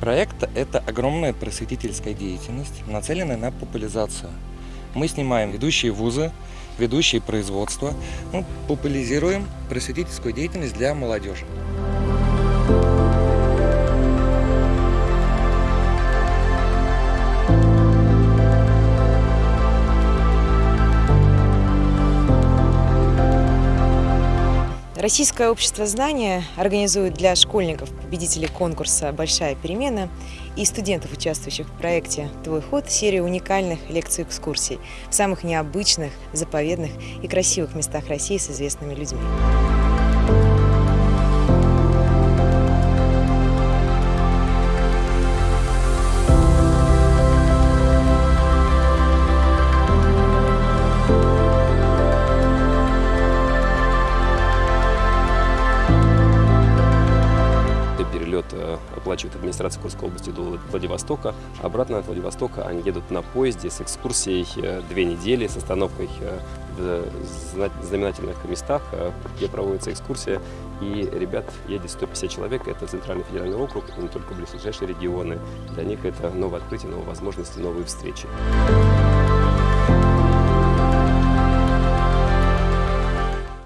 Проект – это огромная просветительская деятельность, нацеленная на популяризацию. Мы снимаем ведущие вузы, ведущие производства, ну, популяризируем просветительскую деятельность для молодежи. Российское общество знания организует для школьников, победителей конкурса «Большая перемена» и студентов, участвующих в проекте «Твой ход» серию уникальных лекций-экскурсий в самых необычных, заповедных и красивых местах России с известными людьми. Перелет э, оплачивает администрация Курской области до Владивостока. Обратно от Владивостока они едут на поезде с экскурсией э, две недели, с остановкой э, в знаменательных местах, где проводится экскурсия. И ребят едет 150 человек, это Центральный федеральный округ, и не только ближайшие регионы. Для них это новое открытие, новые возможности, новые встречи.